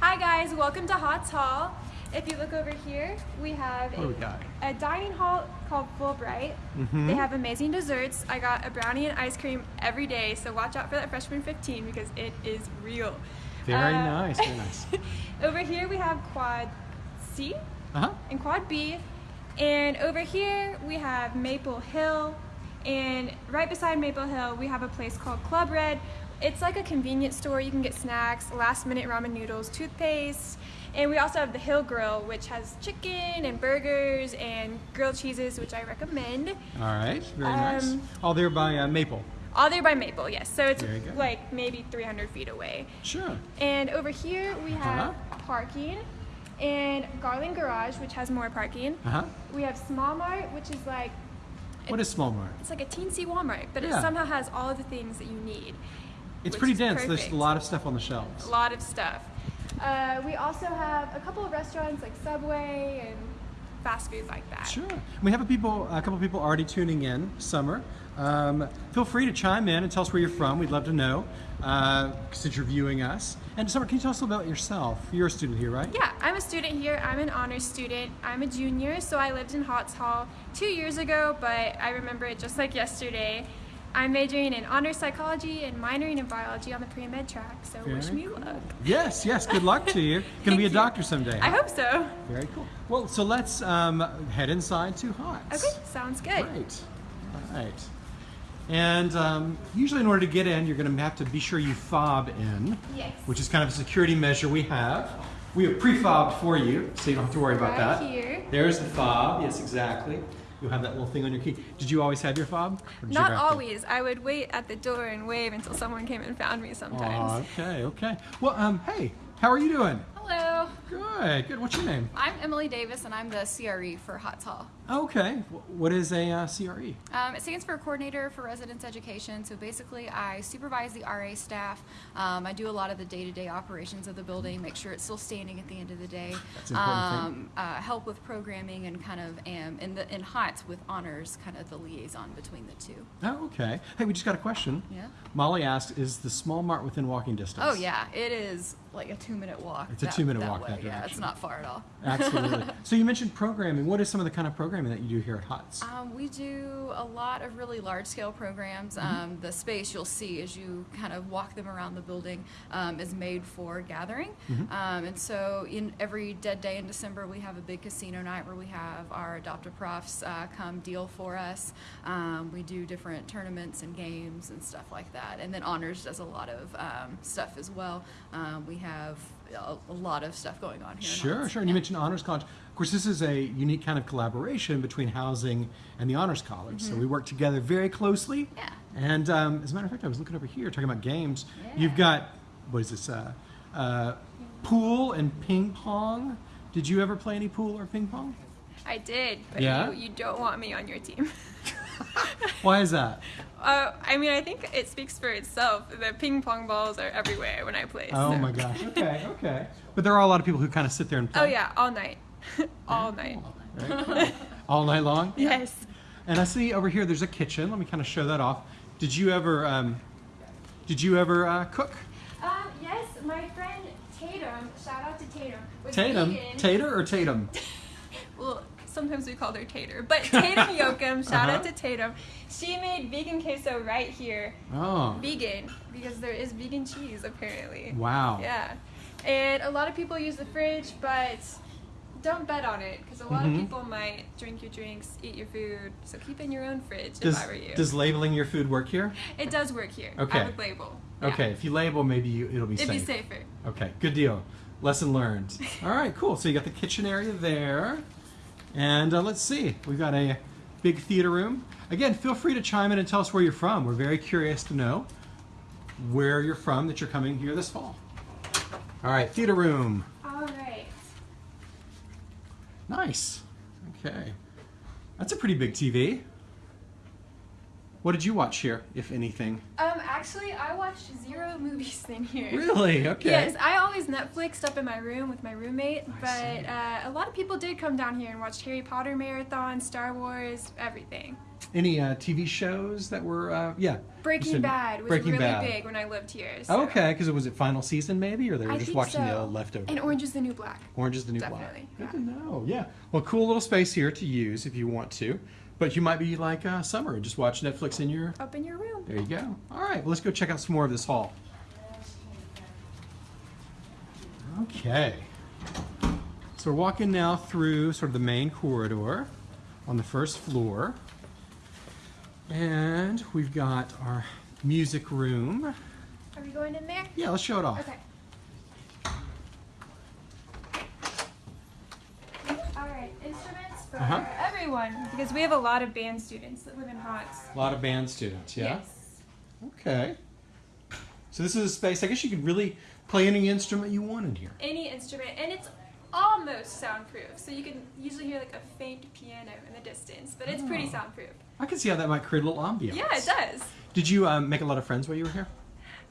Hi guys, welcome to Hotz Hall. If you look over here, we have What do we got? a, a dining hall called Fulbright. Mhm. They have amazing desserts. I got a brownie and ice cream every day, so watch out for that freshman 15 because it is real. Very Uh, nice, very nice. over here we have Quad C Uh-huh. and Quad B. And over here we have Maple Hill. And right beside Maple Hill we have a place called Club Red. It's like a convenience store. You can get snacks, last minute ramen noodles, toothpaste. And we also have the Hill Grill, which has chicken and burgers and grilled cheeses, which I recommend. All right, very nice. Um, All there by uh, Maple. All there by Maple, yes. So it's like maybe 300 feet away. Sure. And over here we have Uh-huh. parking and Garland Garage, which has more parking. Uh-huh. We have Small Mart, which is like What is Small Mart? it's like a teensy Walmart, but Yeah. it somehow has all of the things that you need. It's pretty dense. There's a lot of stuff on the shelves. A lot of stuff. Uh, we also have a couple of restaurants like Subway and fast food like that. Sure. We have a people, a couple of people already tuning in. Summer, um, feel free to chime in and tell us where you're from. We'd love to know uh, since you're viewing us. And Summer, can you tell us a little about yourself? You're a student here, right? Yeah, I'm a student here. I'm an honors student. I'm a junior, so I lived in Hotz Hall two years ago, but I remember it just like yesterday. I'm majoring in honors psychology and minoring in biology on the pre-med track, so wish me cool. luck. Yes, yes. Good luck to you. Gonna be a doctor someday. I hope so. Very cool. Well, so let's um, head inside to Hotz. Okay, sounds good. Great. All right. And um, usually, in order to get in, you're going to have to be sure you fob in, Yes. which is kind of a security measure we have. We have pre-fobbed for you, so you don't have to worry about Right that. here. There's the fob. Yes, exactly. You'll have that little thing on your key. Did you always have your fob? Did you Not to- always. I would wait at the door and wave until someone came and found me sometimes. okay, okay. Well, um, hey, how are you doing? Hello, Good, good. What's your name? I'm Emily Davis and I'm the CRE for Hotz Hall. Okay. What is a uh, CRE? Um, it stands for Coordinator for Residence Education. So basically, I supervise the RA staff. Um, I do a lot of the day-to-day operations of the building, make sure it's still standing at the end of the day. That's an important thing. um, uh, help with programming and kind of am in the in Hotz with honors, kind of the liaison between the two. Oh, okay. Hey, we just got a question. Yeah. Molly asked, "Is the small mart within walking distance?" Oh yeah, it is like a two-minute walk. It's a two-minute walk way. Yeah, it's not far at all. Absolutely. so you mentioned programming. What is some of the kind of programming that you do here at Hotz? Um, we do a lot of really large scale programs. Mm-hmm. Um, the space you'll see as you kind of walk them around the building um, is made for gathering. Mm-hmm. Um, and so, in every dead day in December, we have a big casino night where we have our adoptive profs uh, come deal for us. Um, we do different tournaments and games and stuff like that. And then Honors does a lot of um, stuff as well. Um, we have a, a lot of stuff going on here. Sure, sure. And you mentioned Honors College. Of course, this is a unique kind of collaboration between housing and the Honors College. So we work together very closely. Mm-hmm. Yeah. And um, as a matter of fact, I was looking over here talking about games. You've got, what is this, uh, uh, pool and ping pong. Did you ever play any pool or ping pong? I did, but Yeah? you, you don't want me on your team. Why is that? uh, I mean, I think it speaks for itself. The ping pong balls are everywhere when I play. Oh so- my gosh. Okay, okay. But there are a lot of people who kind of sit there and play. Oh yeah, all night, all night. Very cool. All night long? Yes. And I see over here there's a kitchen. Let me kind of show that off. Did you ever, um, did you ever uh, cook? Um, yes, my friend Tatum, shout out to Tatum, was Tatum? vegan. Tater or Tatum? Sometimes we called her Tater, but Tatum Yoakum, shout out Uh-huh. to Tatum. She made vegan queso right here, Oh, vegan, because there is vegan cheese apparently. wow. Yeah, and a lot of people use the fridge, but don't bet on it because a lot Mhm. of people might drink your drinks, eat your food. So keep in your own fridge Does, if I were you. does labeling your food work here? it does work here. Okay. I would label. Yeah. Okay, if you label, maybe you, it'll be It'd safe. be safer. Okay, good deal. Lesson learned. All right, cool. So you got the kitchen area there. And uh, let's see, we've got a big theater room. Again, feel free to chime in and tell us where you're from. We're very curious to know where you're from that you're coming here this fall. All right, theater room. All right. Nice. Okay. That's a pretty big TV. What did you watch here, if anything? Um, actually, I watched zero movies in here. Really? Okay. Yes, I always Netflixed up in my room with my roommate, I but see. uh, a lot of people did come down here and watch Harry Potter marathon, Star Wars, everything. Any uh, TV shows that were? Uh, yeah. Breaking said Bad was Breaking really Bad. big when I lived here. So. Okay, because it was it final season maybe, or they were I just watching the so. old leftovers. And Orange is the New Black. Orange is the new Definitely, black. yeah. Good to know. Yeah. Well, cool little space here to use if you want to, but you might be like uh, Summer and just watch Netflix in your. Up in your room. There you go. All right. Well, let's go check out some more of this hall. Okay. So we're walking now through sort of the main corridor on the first floor. And we've got our music room. Are we going in there? Yeah, let's show it off. Okay. All right, instruments for Uh-huh. Everyone because we have a lot of band students that live in Hotz. A lot of band students, yeah? Yes. Okay. So this is a space, I guess you could really play any instrument you want in here. Any instrument, and it's almost soundproof, so you can usually hear like a faint piano in the distance, but it's pretty Oh. soundproof. I can see how that might create a little ambiance. Yeah, it does. Did you um, make a lot of friends while you were here?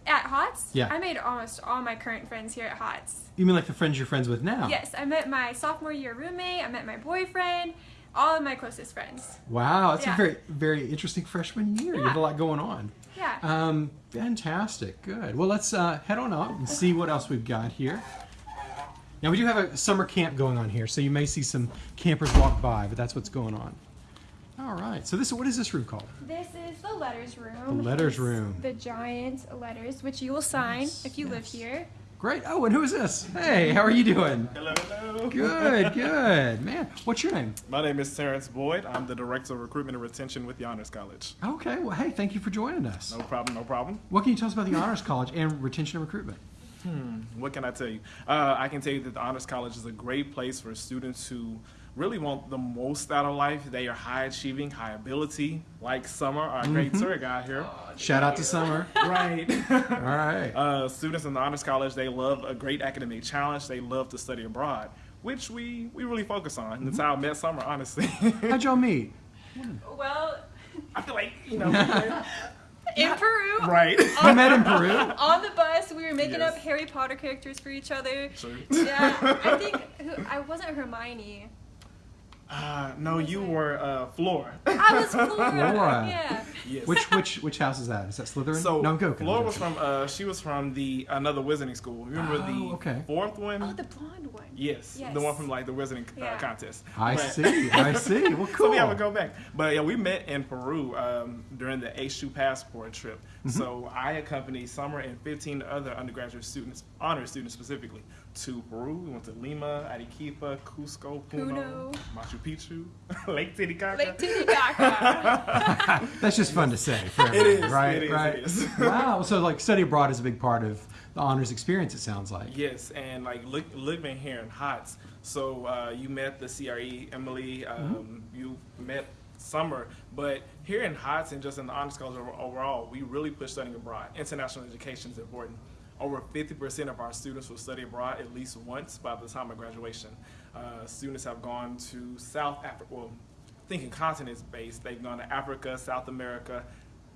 At Hotz, Yeah. I made almost all my current friends here at Hotz. You mean like the friends you're friends with now? Yes, I met my sophomore year roommate. I met my boyfriend. All of my closest friends. Wow, that's a very, very interesting freshman year. You have a lot going on. Yeah. Um, fantastic. Good. Well, let's uh, head on out and see what else we've got here. Now, we do have a summer camp going on here, so you may see some campers walk by, but that's what's going on. All right. So this, what is this room called? This is the letters room. The letters room. The giant letters, which you will sign Yes, if you live here. Great. Oh, and who is this? Hey, how are you doing? Hello, hello. Good, good. Man, what's your name? My name is Terrence Boyd. I'm the Director of Recruitment and Retention with the Honors College. Okay, well, hey, thank you for joining us. No problem, no problem. What can you tell us about the Honors College and retention and recruitment? Hmm, What can I tell you? Uh, I can tell you that the Honors College is a great place for students who really want the most out of life. They are high achieving, high ability, like Summer, our great tour guide here. Shout out to Summer. right. All right. uh, students in the Honors College, they love a great academic challenge. They love to study abroad, which we, we really focus on. That's how I met Summer, honestly. How'd y'all meet? Well, I feel like, you know, we met- in Peru, right. You met in Peru? on the bus, we were making Yes. up Harry Potter characters for each other. True. Yeah, I think who, I wasn't Hermione. Uh, no, you were uh, Flora. I was Flora. Flora. Yeah. yes. Which which which house is that? Is that Slytherin? So no, I'm joking. Flora I'm was from uh, she was from the another wizarding school. Remember Oh, the okay. fourth one? Oh, the blonde one. yes, Yes. the one from like the wizarding uh, contest. I But- see. I see. Well, cool. So we have to go back. But yeah, we met in Peru um, during the H2 passport trip. Mm-hmm. So I accompanied Summer and 15 other undergraduate students, honor students specifically, to Peru. We went to Lima, Arequipa, Cusco, Puno, Puno. Machu Picchu, Lake Titicaca. Lake Titicaca. That's just fun to say. For It is, Right. it is, right. it is. wow. So like study abroad is a big part of the honors experience. It sounds like. Yes, and like li- living here in Hotz. So uh, you met the CRE, Emily. Um, You met Summer, but here in Hotz and just in the honors college overall, we really push studying abroad. International education is important. Over 50% of our students will study abroad at least once by the time of graduation. Uh, students have gone to South Africa. Well, thinking continents based, they've gone to Africa, South America,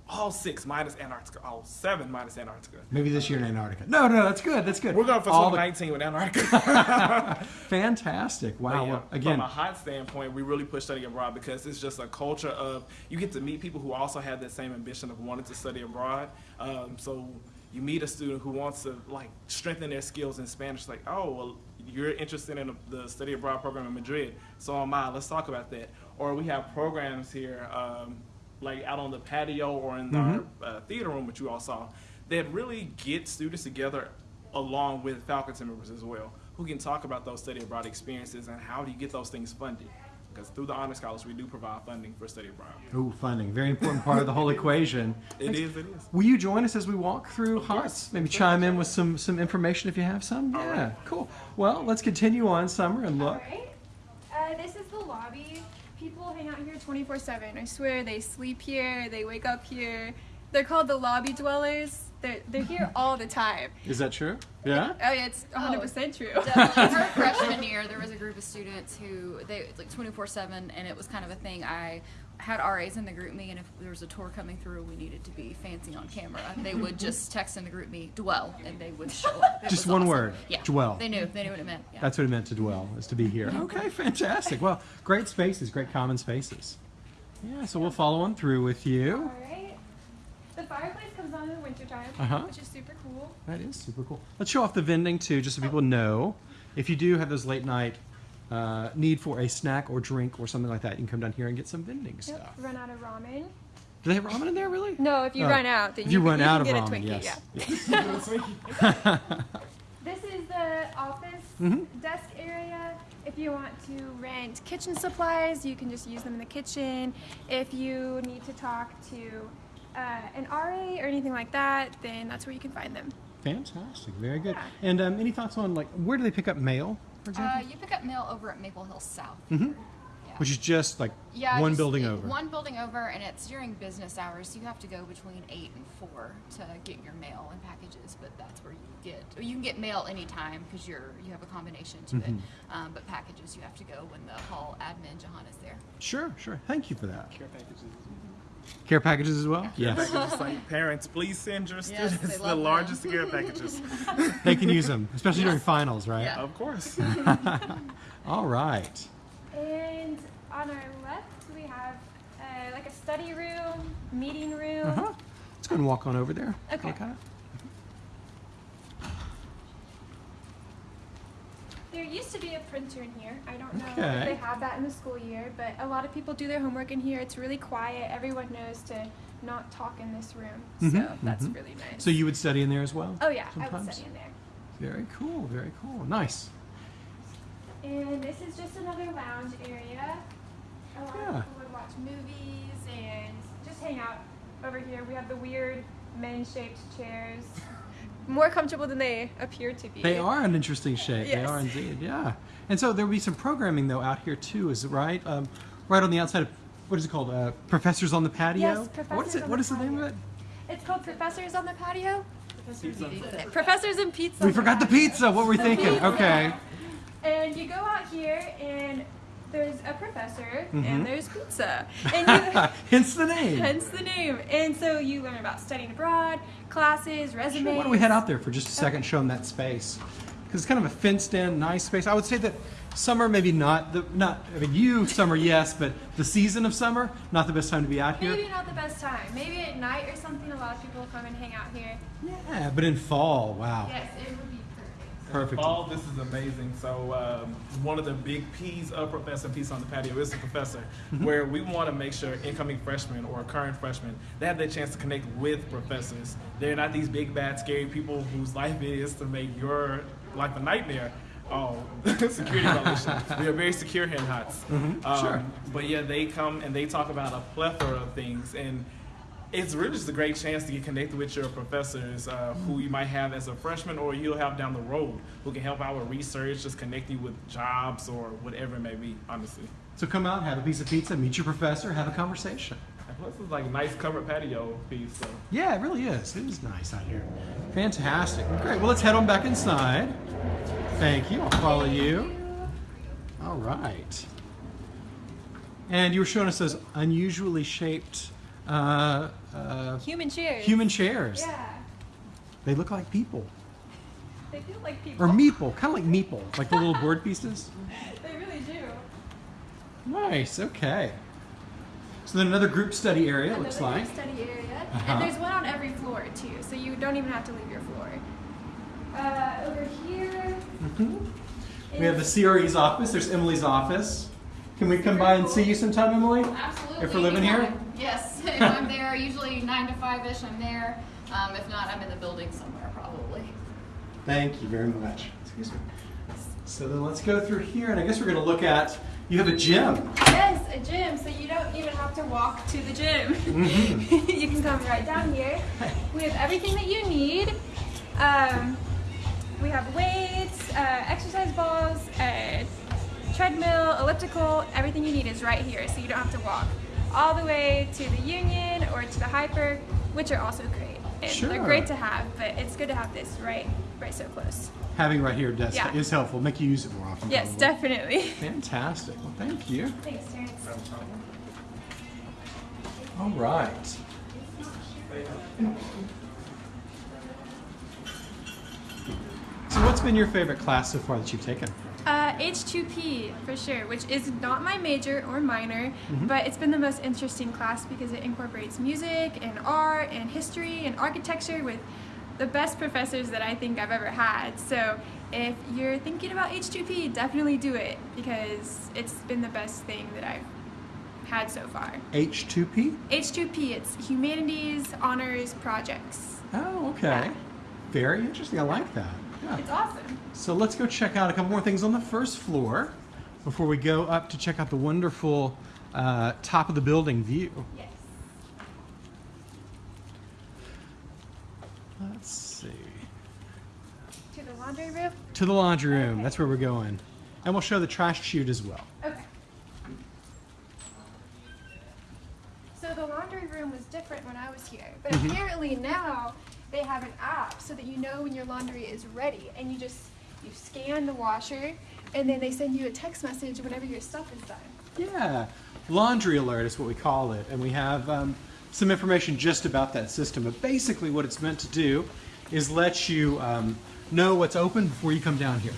all six minus Antarctica, all seven minus Antarctica. Maybe this year in Antarctica. No, no, that's good. That's good. We're going for All the- 2019 with Antarctica. Fantastic. Wow. Yeah, Well, again, from a hot standpoint, we really push study abroad because it's just a culture of you get to meet people who also have that same ambition of wanting to study abroad. Um, so you meet a student who wants to like strengthen their skills in Spanish, like, oh, well, you're interested in the study abroad program in Madrid, so am I. Let's talk about that. Or we have programs here, um, like out on the patio or in Mhm. our uh, theater room, which you all saw, that really get students together along with faculty members as well, who can talk about those study abroad experiences and how do you get those things funded. Because through the Honors Scholars, we do provide funding for study abroad. ooh, funding, very important part of the whole equation. It is, it is. Will you join us as we walk through Of course. Hotz? Maybe chime in with some some information if you have some. All Yeah, right. cool. Well, let's continue on, Summer, and look. Alright. Uh, this is the lobby. People hang out here 24 7. I swear they sleep here, they wake up here. They're called the lobby dwellers. They're, they're here all the time. Is that true? Yeah. Oh, yeah, it's 100% true. Definitely. Her freshman year, there was a group of students who they like 24/7, and it was kind of a thing. I had RAs in the GroupMe, and if there was a tour coming through, we needed to be fancy on camera. They would just text in the GroupMe, dwell, and they would show up. It Just one awesome. word, Yeah. dwell. They knew. They knew what it meant. Yeah. That's what it meant to dwell, is to be here. Okay, fantastic. Well, great spaces, great common spaces. Yeah, so we'll follow on through with you. All right. The fireplace comes on in the wintertime, Uh-huh. which is super cool. That is super cool. Let's show off the vending too, just so people know. If you do have those late night uh, need for a snack or drink or something like that, you can come down here and get some vending Yep. stuff. Run out of ramen. Do they have ramen in there, really? No, if you Oh. run out, then you, you can- run you out of get a ramen, Twinkie. yes. Yeah. This is the office Mhm. desk area. If you want to rent kitchen supplies, you can just use them in the kitchen. If you need to talk to uh, an RA or anything like that, then that's where you can find them. Fantastic, very good. Yeah. And um, any thoughts on like where do they pick up mail, for Uh, example? you pick up mail over at Maple Hill South. Mhm. Yeah. Which is just like Yeah, one just building over. One building over, and it's during business hours. You have to go between eight and four to get your mail and packages. But that's where you get. You can get mail anytime because you're you have a combination to Mhm. it. Um, but packages you have to go when the hall admin Jahan is there. Sure, sure. Thank you for that. Care packages. Care packages as well? Yes. Like parents, please send your students they the largest care packages. they can use them, especially during finals, right? Yeah. of course. All right. And on our left, we have uh, like a study room, meeting room. Uh-huh. Let's go and walk on over there. Okay. Look at it. There used to be a printer in here. I don't know Okay. if they have that in the school year, but a lot of people do their homework in here. It's really quiet. Everyone knows to not talk in this room, so that's mhm. really nice. So you would study in there as well? oh yeah, I would study in there. Very cool, very cool. Nice. And this is just another lounge area. A lot Yeah. of people would watch movies and just hang out over here. We have the weird men-shaped chairs. More comfortable than they appear to be. They are an interesting shape. They are indeed, yeah. And so there'll be some programming though out here too, is it right? Um, right on the outside of what is it called? Uh, Professors on the patio. Yes, Professors What is it? on What the is the name of it? It's called Professors on the Patio. Pizza. Professors and Pizza. We forgot the pizza. What were we thinking? pizza. Okay. And you go out here and there's a professor Mhm. and there's pizza. And you, Hence the name. hence the name. And so you learn about studying abroad, classes, resumes. Sure, why don't we head out there for just a second, show them that space? Because it's kind of a fenced-in, nice space. I would say that summer, maybe not the not. I mean, you summer, yes, but the season of summer, not the best time to be out here. Maybe not the best time. Maybe at night or something, a lot of people come and hang out here. Yeah, but in fall, wow, Yes, it would be perfect. Fall, this is amazing. So um, one of the big P's of Professor Peace on the Patio is the professor, Mm-hmm. where we want to make sure incoming freshmen or current freshmen they have the chance to connect with professors. They're not these big bad scary people whose life it is to make your life a nightmare. Oh, security violation. We are very secure here in Hotz. Mhm, Um, sure. But yeah, they come and they talk about a plethora of things and it's really just a great chance to get connected with your professors uh, who you might have as a freshman or you'll have down the road who can help out with research, just connect you with jobs or whatever it may be, honestly. So come out, have a piece of pizza, meet your professor, have a conversation. And plus, it's like a nice covered patio piece. So. Yeah, it really is. It is nice out here. Fantastic. Great. Well, let's head on back inside. Thank you. I'll follow you. All right. And you were showing us those unusually shaped uh, uh, Human chairs. human chairs. Yeah. They look like people. They feel like people. Or meeple, kind of like meeple, like the little board pieces. They really do. Nice, okay. So then another group study area, it looks Another like. study area. Uh-huh. And there's one on every floor too, so you don't even have to leave your floor. Uh, over here. Mhm. We have the CRE's office, there's Emily's office. Can we come by and see you sometime, Emily? Absolutely. If we're living here? Anytime. Yes, if I'm there, usually nine to five ish. I'm there. Um, if not, I'm in the building somewhere probably. Thank you very much. Excuse me. So then let's go through here, and I guess we're going to look at. You have a gym. Yes, a gym, so you don't even have to walk to the gym. Mhm. you can come right down here. We have everything that you need. Um, we have weights, uh, exercise balls, uh, treadmill, elliptical. Everything you need is right here, so you don't have to walk all the way to the Union or to the HPER, which are also great. And Sure. They're great to have, but it's good to have this right, right so close. Having right here desk Yeah. is helpful. Make you use it more often. Yes, probably. definitely. Fantastic. Well, thank you. Thanks, Terrence. All right. So, what's been your favorite class so far that you've taken? Uh, H2P for sure, which is not my major or minor, but it's been the most interesting class because it incorporates music and art and history and architecture with the best professors that I think I've ever had. So if you're thinking about H2P, definitely do it because it's been the best thing that I've had so far. H2P? H2P, it's humanities honors projects. Oh, okay. Yeah. Very interesting. I like that. Yeah. It's awesome. So let's go check out a couple more things on the first floor before we go up to check out the wonderful uh, top of the building view. Yes. Let's see. To the laundry room? To the laundry room. Okay. That's where we're going. And we'll show the trash chute as well. Okay. So the laundry room was different when I was here, but Mhm. apparently now they have an app so that you know when your laundry is ready, and you just you scan the washer, and then they send you a text message whenever your stuff is done. Yeah, laundry alert is what we call it, and we have um, some information just about that system. But basically, what it's meant to do is let you um, know what's open before you come down here,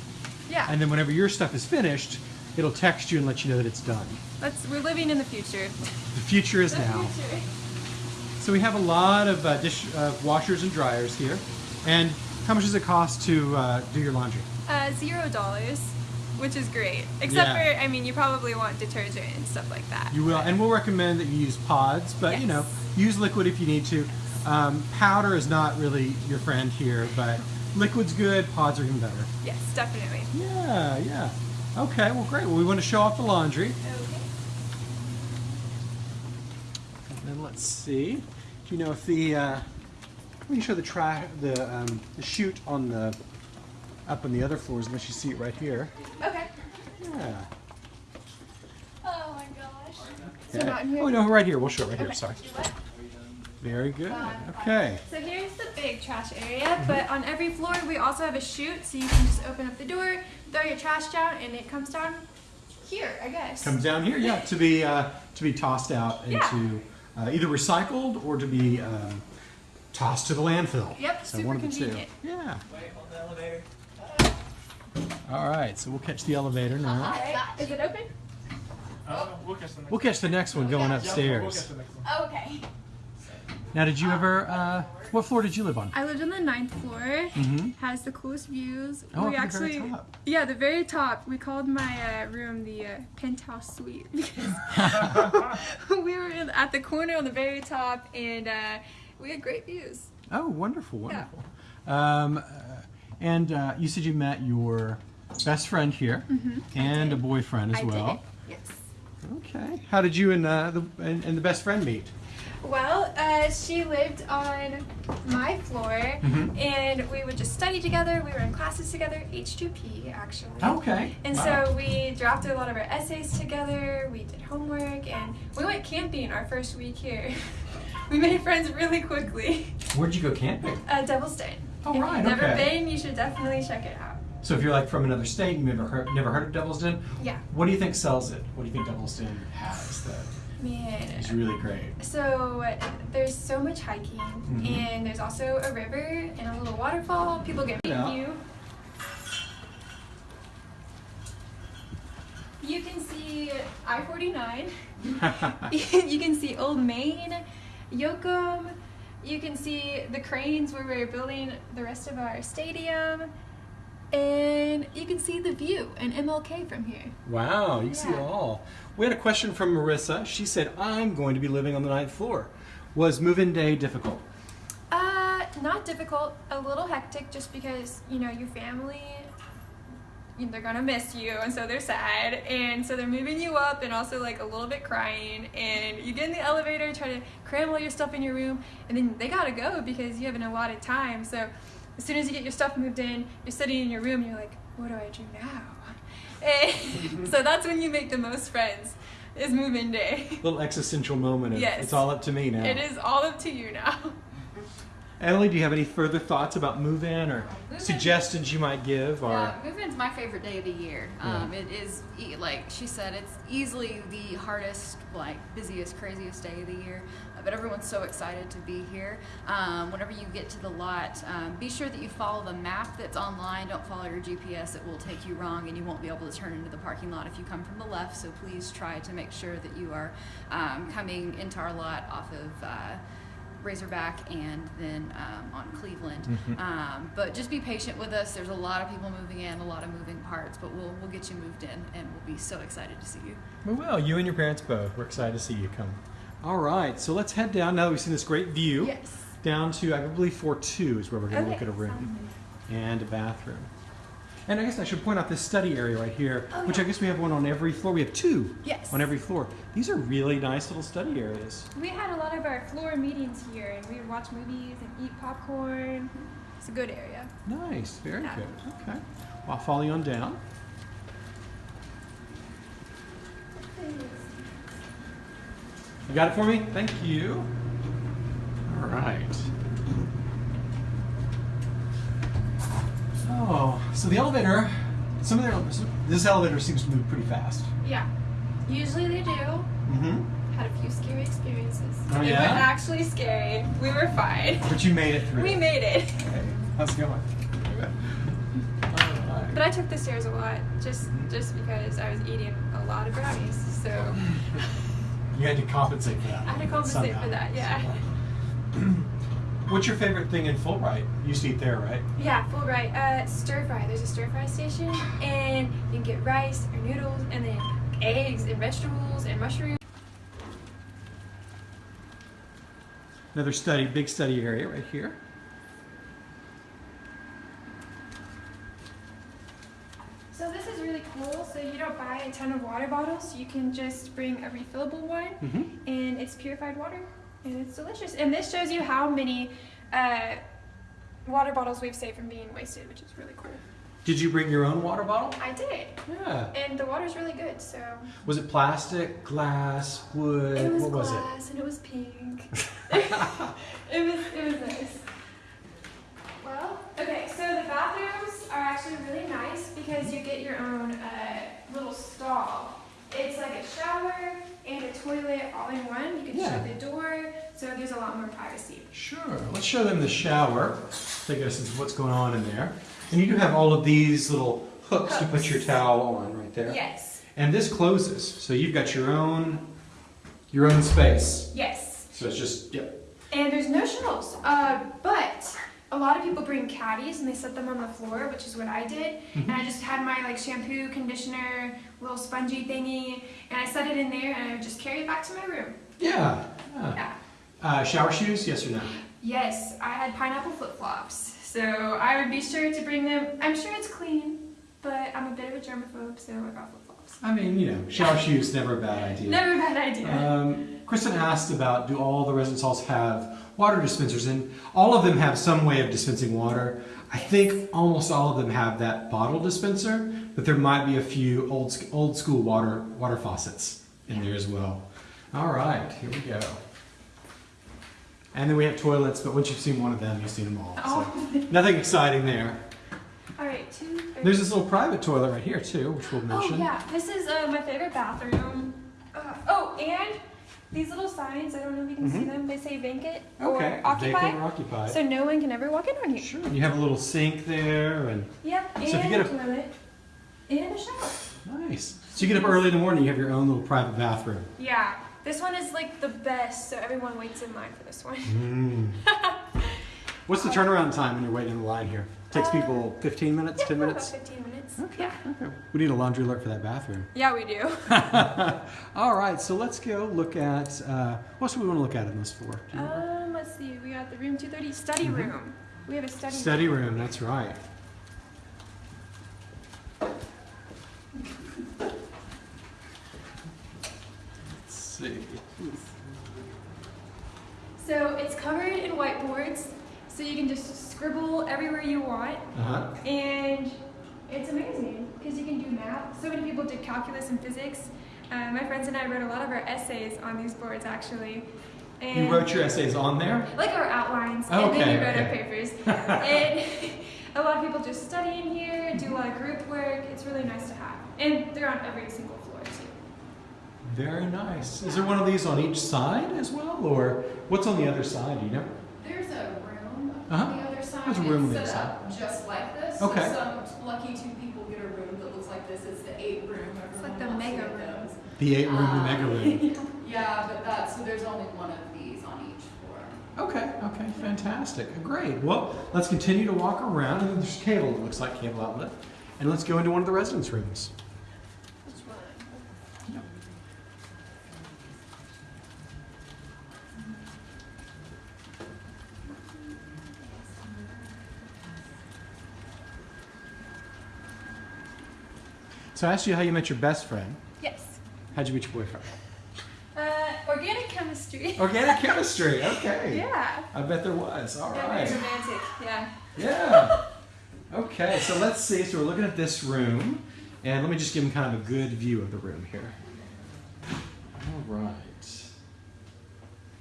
Yeah. and then whenever your stuff is finished, it'll text you and let you know that it's done. Let's. We're living in the future. The future is The now. future. So we have a lot of uh, dish uh, washers and dryers here, and how much does it cost to uh, do your laundry? Uh, zero dollars, which is great. Except Yeah. for, I mean, you probably want detergent and stuff like that. You will, and we'll recommend that you use pods, but you know, use liquid if you need to. Um, powder is not really your friend here, but liquid's good. Pods are even better. Yes, definitely. Yeah, yeah. Okay, well, great. Well, we want to show off the laundry, Okay. and then let's see. Do you know if the uh, we can show the tra- the um, the chute on the up on the other floors, unless you see it right here. Okay. Yeah. Oh my gosh. So not in here. Oh no, right here. We'll show it right here. Okay. Sorry. Very good. Okay. So here's the big trash area, but on every floor we also have a chute, so you can just open up the door, throw your trash down, and it comes down here, I guess. Comes down here, yeah, to be uh, to be tossed out Yeah. Into uh, either recycled or to be um, tossed to the landfill. Yep, So super one of the convenient. two. Yeah. All right, so we'll catch the elevator now. Alright, is it open? Uh, we'll catch the next We'll catch the next one going Yeah, we'll upstairs. the next one. Oh, okay. Now, did you ever? Uh, what floor did you live on? I lived on the ninth floor. Mhm. Has the coolest views. Oh, we up the very actually, top. yeah, the very top. We called my uh, room the uh, penthouse suite because we were at the corner on the very top, and uh, we had great views. Oh, wonderful, wonderful. Um, uh, and uh, you said you met your best friend here and a boyfriend as. I well. did. Yes. Okay. How did you and uh, the and, and the best friend meet? Well, uh, she lived on my floor, Mhm. and we would just study together. We were in classes together, H2P actually. Okay. And Wow. so we drafted a lot of our essays together. We did homework, and we went camping our first week here. we made friends really quickly. Where'd you go camping? Uh, Devil's Den. Oh, if right, you've never okay. been, you should definitely check it out. So if you're like from another state, and you've never heard, never heard of Devil's Den, Yeah, what do you think sells it? What do you think Devil's Den has that man. is really great? So there's so much hiking, Mhm. and there's also a river and a little waterfall. People get Yeah. view. You can see I-49. you can see Old Main, Yocum. You can see the cranes where we're building the rest of our stadium. And you can see the view and MLK from here. wow, you can see it all. We had a question from Marissa. She said, "I'm going to be living on the ninth floor. Was move-in day difficult?" Uh, not difficult. A little hectic, just because you know your family, they're gonna miss you, and so they're sad, and so they're moving you up, and also like a little bit crying. And you get in the elevator, try to cram all your stuff in your room, and then they gotta go because you have an allotted time. So as soon as you get your stuff moved in, you're sitting in your room, and you're like, what do I do now? And so that's when you make the most friends. Is move-in day. Little existential moment of Yes. it's all up to me now. It is all up to you now. Emily, do you have any further thoughts about move-in or Move-in- suggestions you might give? Or Yeah, move-in's my favorite day of the year. Yeah. Um, it is e- like she said, it's easily the hardest, like busiest, craziest day of the year. But everyone's so excited to be here. Um, whenever you get to the lot, um, be sure that you follow the map that's online. Don't follow your GPS; it will take you wrong, and you won't be able to turn into the parking lot if you come from the left. So please try to make sure that you are um, coming into our lot off of. Uh, Razorback and then um, on Cleveland. Um, but just be patient with us. There's a lot of people moving in, a lot of moving parts, but we'll we'll get you moved in, and we'll be so excited to see you. We will. You and your parents both. We're excited to see you come. All right, so let's head down now that we've seen this great view. Yes. Down to, I believe, 4 2 is where we're going to Okay, look at a room and a bathroom. And I guess I should point out this study area right here, Oh, which I guess we have one on every floor. We have two Yes. on every floor. These are really nice little study areas. We had a lot of our floor meetings here, and we would watch movies and eat popcorn. It's a good area. Nice, very Yeah. good. Okay. Well, I'll follow you on down. You got it for me? Thank you. All right. Oh, so the elevator, some of the, this elevator seems to move pretty fast. Yeah. Usually they do. Mm-hmm. Had a few scary experiences. Oh, They yeah? were actually scary. We were fine. But you made it through. We made it. Okay. How's it going? All right. But I took the stairs a lot just just because I was eating a lot of brownies. So You had to compensate for that. I had to compensate somehow. for that, yeah. What's your favorite thing in Fulbright? You used to eat there, right? yeah, Fulbright. Uh, stir fry. There's a stir fry station, and you can get rice or noodles, and then eggs and vegetables and mushrooms. Another study, big study area right here. So this is really cool. So you don't buy a ton of water bottles. You can just bring a refillable one, Mm-hmm. and it's purified water, and it's delicious. And this shows you how many uh, water bottles we've saved from being wasted, which is really cool. Did you bring your own water bottle? I did, Yeah. and the water's really good. So Was it plastic, glass, wood? it was what was glass, and it was pink. it was it was nice. Well, okay, so the bathrooms are actually really nice because you get your own uh, little stall. It's like a shower and a toilet all in one. You can Yeah. shut the door, so there's a lot more privacy. Sure. Let's show them the shower. Take us into what's going on in there. And you do have all of these little hooks to put your towel on right there. Yes, And this closes, so you've got your own your own space. yes. So it's just yep. And there's no shelves, uh, but a lot of people bring caddies and they set them on the floor, which is what I did. And I just had my like shampoo, conditioner, little spongy thingy, and I set it in there and I would just carry it back to my room. Yeah. yeah. Yeah. Uh, shower shoes, yes or no? Yes, I had pineapple flip flops, so I would be sure to bring them. I'm sure it's clean, but I'm a bit of a germaphobe, so I got flip flops. I mean, you know, shower shoes never a bad idea. Never a bad idea. Um, Kristen asked about do all the residence halls have water dispensers, and all of them have some way of dispensing water. I think almost all of them have that bottle dispenser, but there might be a few old old school water water faucets in there as well. All right, here we go. And then we have toilets, but once you've seen one of them, you've seen them all. So Oh. nothing exciting there. All right, two. three. There's this little private toilet right here too, which we'll mention. Oh mention. yeah, this is uh, my favorite bathroom. Uh, oh, and these little signs. I don't know if you can see Mhm. them. They say vacant Okay, or occupy, vacant or occupied. so no one can ever walk in on you. Sure. You have a little sink there, and Yep, and So if you get a toilet and a shower. nice. So you get up early in the morning, you have your own little private bathroom. Yeah, this one is like the best, so everyone waits in line for this one. Mm. What's the turnaround time when you're waiting in the line here? It Takes Uh, people 15 minutes, Yeah, 10 about minutes? 15 minutes. Okay. Yeah. Okay. We need a laundry alert for that bathroom. Yeah, we do. All right, so let's go look at uh, what else we want to look at in this floor? Do you know? Um, let's see. We got the room 230 study Mhm. room. We have a study. Study room, that's right. Let's see. So it's covered in whiteboards, so you can just scribble everywhere you want, Uh-huh. and it's amazing because you can do math. So many people did calculus and physics. Uh, my friends and I wrote a lot of our essays on these boards actually. And You wrote your essays on there? like our outlines, and Okay, then we wrote okay. our papers. and a lot of people just study in here, do a lot of group work. It's really nice to have, and they're on every single floor too. Very nice. Is there one of these on each side as well, or what's on the other side? Do you know? There's a room Uh-huh. on the other side. There's a room on the other side. just like this. Okay. So some lucky two people get a room that looks like this. It's the eight room. It's like the mega get room. The eight room, the Uh, mega room. Yeah, but that's, so there's only one of these on each floor. Okay, okay, fantastic. Great. Well, let's continue to walk around. And then there's cable, it looks like cable outlet. And let's go into one of the residence rooms. Which one? So I asked you how you met your best friend. Yes. How'd you meet your boyfriend? Uh, organic chemistry. Organic chemistry. Okay. yeah. I bet there was. All Yeah, right. romantic. Yeah. Yeah. Okay, so let's see. So we're looking at this room, and let me just give them kind of a good view of the room here. All right.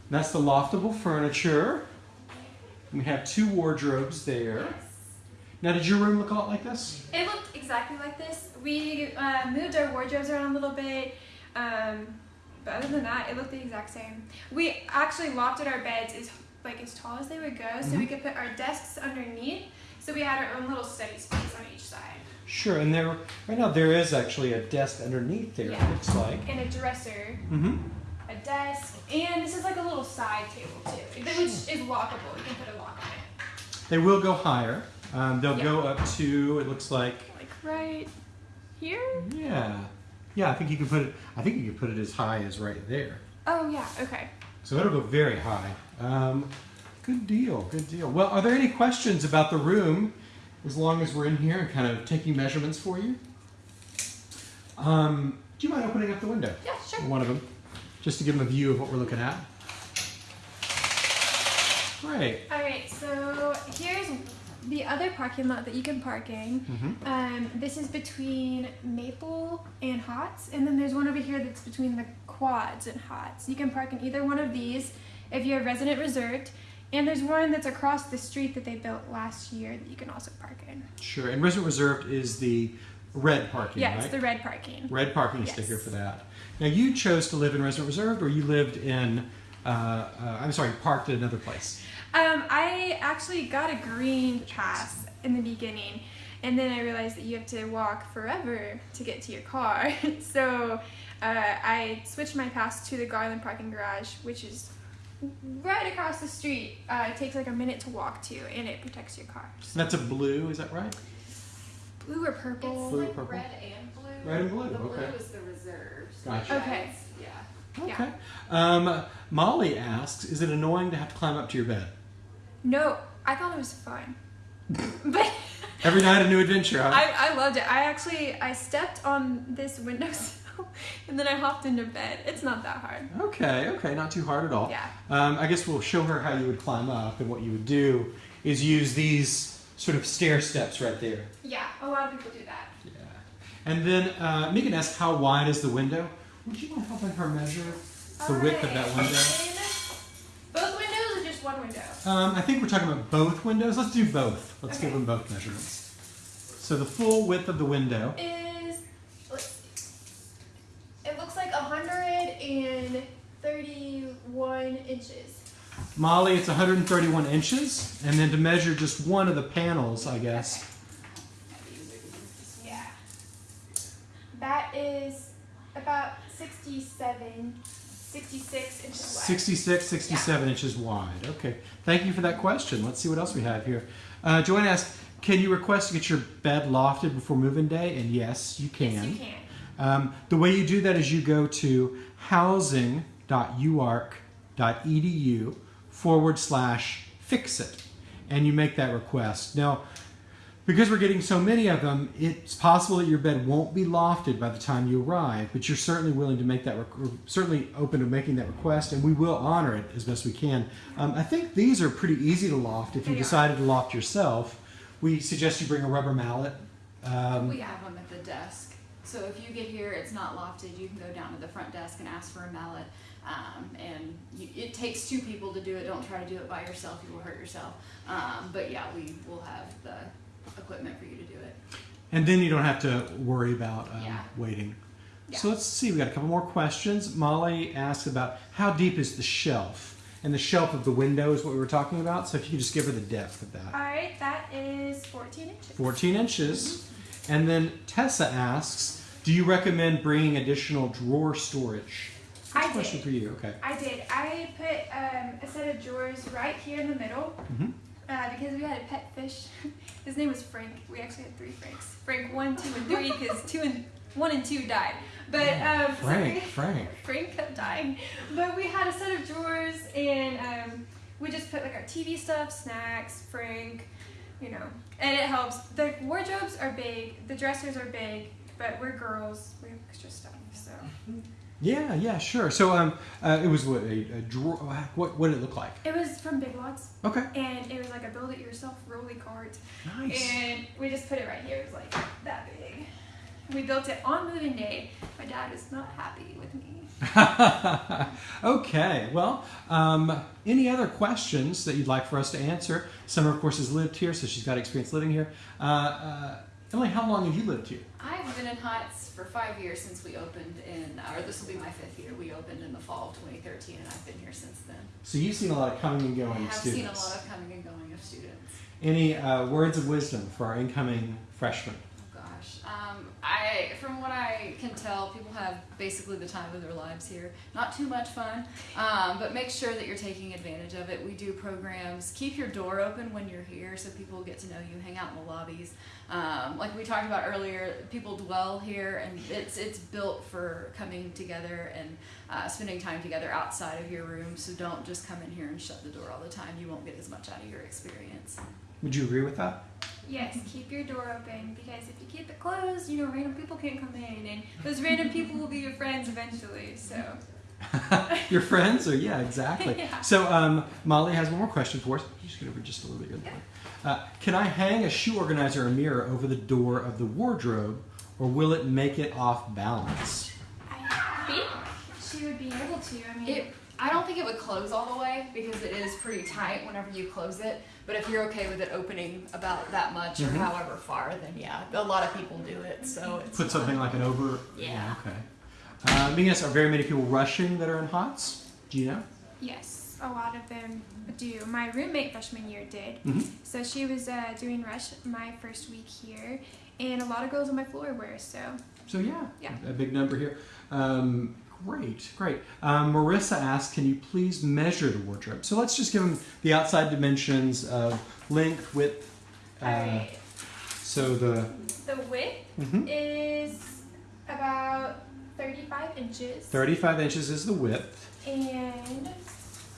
That's the loftable furniture. We have two wardrobes there. Now, did your room look a lot like this? It looked exactly like this. We uh, moved our wardrobes around a little bit, um, but other than that, it looked the exact same. We actually lofted our beds as like as tall as they would go, so we Mhm. could put our desks underneath. So we had our own little study space on each side, Sure, and there right now there is actually a desk underneath there. Yeah. It looks like. and a dresser, Mm-hmm. a desk, and this is like a little side table too, which is lockable. You can put a lock on it, They will go higher. Um, they'll Yeah. go up to. It looks like. like right here. Yeah. Yeah, I think you can put it. I think you can put it as high as right there. Oh yeah. Okay. So it'll go very high. Um, good deal, good deal. Well, are there any questions about the room as long as we're in here and kind of taking measurements for you? Um, do you mind opening up the window? Yeah. Sure. One of them, just to give them a view of what we're looking at. Great. All right, so here's the other parking lot that you can park in. Mhm. Um, this is between Maple and Hotz, and then there's one over here that's between the Quads and Hotz. You can park in either one of these if you're resident reserved, and there's one that's across the street that they built last year that you can also park in. Sure. And resident reserved is the red parking, Yeah, right? it's the red parking. Red parking Yes. sticker for that. Now you chose to live in resident reserved, or you lived in. Uh, uh, I'm sorry, parked at another place. Um, I actually got a green pass in the beginning, and then I realized that you have to walk forever to get to your car. so uh, I switched my pass to the Garland parking garage, which is right across the street. Uh, it takes like a minute to walk to, and it protects your car. So That's a blue, is that right? blue or purple? Blue, like purple? red and blue. Red and blue, The okay. blue is the reserves. Gotcha. Okay. Yeah. Yeah. Okay. Um, Molly asks, is it annoying to have to climb up to your bed? No, I thought it was fun, but. Every night a new adventure, huh? I, I loved it. I actually I stepped on this windowsill and then I hopped into bed. It's not that hard. Okay, okay, not too hard at all. Yeah. Um, I guess we'll show her how you would climb up, and what you would do is use these sort of stair steps right there. Yeah, a lot of people do that. Yeah. And then uh, Megan asked, how wide is the window? Would you want mind helping her measure the width of that window? and Both windows or just one window? Um, I think we're talking about both windows. Let's do both. Let's give them both measurements. So the full width of the window. is, it looks like 131 inches. Molly, it's 131 inches. And then to measure just one of the panels, I guess. Yeah. That is about 67, 66 inches wide. 66, 67 inches wide. Okay. Thank you for that question. Let's see what else we have here. Uh, Joanne asked, can you request to get your bed lofted before move-in day? And yes, you can. Yes, you can. Um, the way you do that is you go to housing.uark.edu forward slash fix it and you make that request. Now, because we're getting so many of them, it's possible that your bed won't be lofted by the time you arrive, but you're certainly willing to make that, certainly open to making that request, and we will honor it as best we can. Um, I think these are pretty easy to loft if you decided to loft yourself. We suggest you bring a rubber mallet. Um, We have them at the desk. So if you get here, it's not lofted, you can go down to the front desk and ask for a mallet. Um, and you, it takes two people to do it. Don't try to do it by yourself, you will hurt yourself. Um, but yeah, we will have the equipment for you to do it. And then you don't have to worry about um, Yeah. waiting. So let's see. We got a couple more questions. Molly asked about how deep is the shelf, and the shelf of the window is what we were talking about. So if you could just give her the depth of that. All right, that is 14 inches. 14 inches. And then Tessa asks, do you recommend bringing additional drawer storage? That's I a question did. for you. Okay. I did. I put um, a set of drawers right here in the middle Mhm. Uh, because we had a pet fish. His name was Frank. We actually had three Franks. Frank one, two, and three because two and one and two died. But um, so Frank, we- Frank. Frank kept dying. But we had a set of drawers and um, we just put like our TV stuff, snacks, Frank, you know, and it helps. The wardrobes are big, the dressers are big, but we're girls. We have extra stuff, so. Yeah, yeah, sure. So um, uh, it was what a, a drawer. What what did it look like? It was from Big Lots, Okay. and it was like a build-it-yourself rolly cart, Nice. and we just put it right here. It was like that big. We built it on moving day. My dad is not happy with me. okay. Well, um, any other questions that you'd like for us to answer? Summer, of course, has lived here, so she's got experience living here. Uh, uh, Emily, how long have you lived here? I've been in Heights for five years since we opened in, or this will be my fifth year. We opened in the fall of 2013, and I've been here since then. So you've seen a lot of coming and I going have students. I've seen a lot of coming and going of students. Any uh, words of wisdom for our incoming freshmen? Um, I from what I can tell, people have basically the time of their lives here. Not too much fun, um, but make sure that you're taking advantage of it. We do programs. Keep your door open when you're here, so people get to know you. Hang out in the lobbies. Um, like we talked about earlier, people dwell here, and it's it's built for coming together and uh, spending time together outside of your room. So don't just come in here and shut the door all the time. You won't get as much out of your experience. Would you agree with that? Yes, keep your door open because if you keep it closed, you know, random people can't come in, and those random people will be your friends eventually. So, Your friends, or yeah, exactly. Yeah. So um, Molly has one more question for us. Just get over just a little bit. Here. Uh, can I hang a shoe organizer or mirror over the door of the wardrobe, or will it make it off balance? I think she would be able to. I mean, It, I don't think it would close all the way because it is pretty tight whenever you close it. But if you're okay with it opening about that much or Mhm. however far, then yeah, a lot of people do it. So it's Put something like an over. Yeah. Okay. Um, yes, are very many people rushing that are in Hotz? Do you know? yes, a lot of them do. My roommate freshman year did. Mhm. So she was uh, doing rush my first week here, and a lot of girls on my floor were. So So yeah, Yeah. a big number here. Um, great, great. Um, Marissa asked, can you please measure the wardrobe? So let's just give them the outside dimensions of length, width. Uh, all right, So the the width mhm. is about 35 inches, 35 inches is the width. and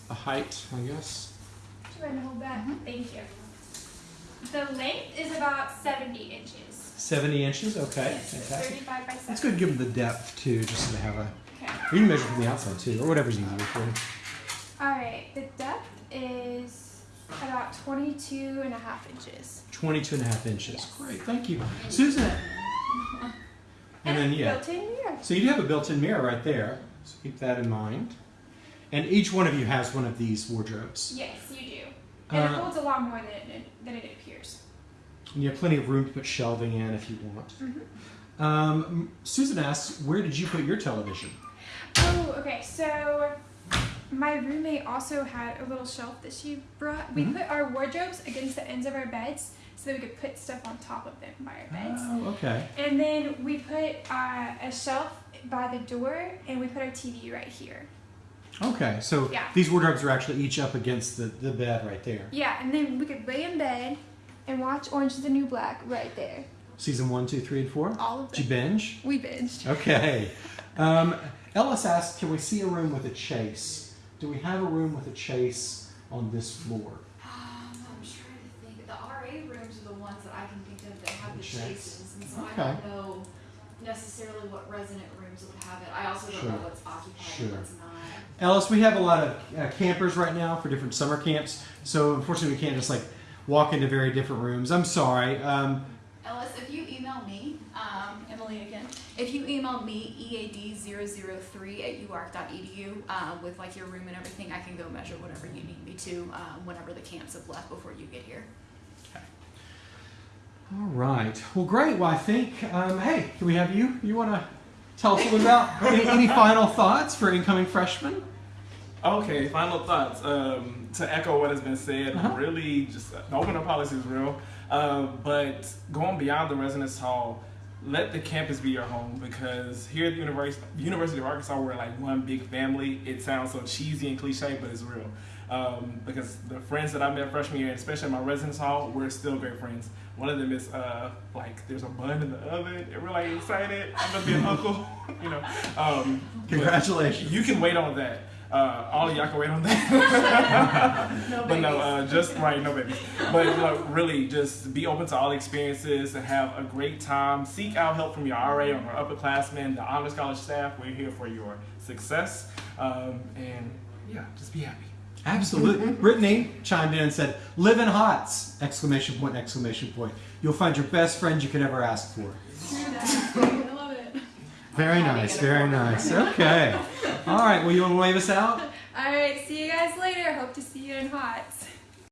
A height, I guess. Do I hold that? Thank you. The length is about 70 inches. 70 inches. Okay, Yes, fantastic. 35 by 70. That's good. to Give them the depth too, just so they have a. Okay. You can measure from the outside too, or whatever's easier for you. All right. The depth is about 22 and a half inches. 22 and a half inches. Yes. Great, thank you, Susan. And then yeah. built-in mirror. So you do have a built-in mirror right there. So keep that in mind. And each one of you has one of these wardrobes. Yes, you do. And Uh, it holds a lot more than it, than it appears. And you have plenty of room to put shelving in if you want. Mhm. Um, Susan asks, where did you put your television? Oh, okay. So my roommate also had a little shelf that she brought. We Mhm. put our wardrobes against the ends of our beds so that we could put stuff on top of them by our beds. Oh, okay. And then we put uh, a shelf by the door, and we put our TV right here. Okay, so Yeah. these wardrobes are actually each up against the, the bed right there. Yeah, and then we could lay in bed and watch Orange is the New Black right there. Season one, two, three, and four. All of Did you binge? We binged. Okay. Um, Ellis asked, can we see a room with a chase? Do we have a room with a chase on this floor? Um, I'm trying to think. The RA rooms are the ones that I can think of that have the Checks. chases, and so I don't know necessarily what resident rooms would have it. I also don't Sure. know what's occupied Sure. and what's not. Ellis, we have a lot of uh, campers right now for different summer camps, so unfortunately we can't just like walk into very different rooms. I'm sorry. Um, Ellis, if you email me, um, Emily again, if you email me E ead003 at uark.edu uh, with like your room and everything, I can go measure whatever you need me to um, whenever the camps have left before you get here. Okay. all right. Well, great. Well, I think, um, hey, can we have you? You want to tell us a little about any, any final thoughts for incoming freshmen? Okay, final thoughts. Um, to echo what has been said, Uh-huh. really just uh, the open door policy is real. Uh, but going beyond the residence hall, let the campus be your home because here at the University, University of Arkansas, we're like one big family. It sounds so cheesy and cliche, but it's real. Um, because the friends that I met freshman year, especially in my residence hall, we're still great friends. One of them is uh, like there's a bun in the oven, and we're like excited. I'm gonna be an uncle, you know. Um, Congratulations. You can wait on that. Uh, all y'all can wait on that. but no, uh, just right, no babies. But uh, really, just be open to all experiences and have a great time. Seek out help from your RA or your upperclassmen, the honors college staff. We're here for your success, um, and yeah, just be happy. Absolutely. Brittany chimed in and said, "Live in Hotz!" Exclamation point! Exclamation point! You'll find your best friend you could ever ask for. I love it. Very nice. Very nice. Okay. All right. Well, you want to wave us out? All right, see you guys later. Hope to see you in Hotz.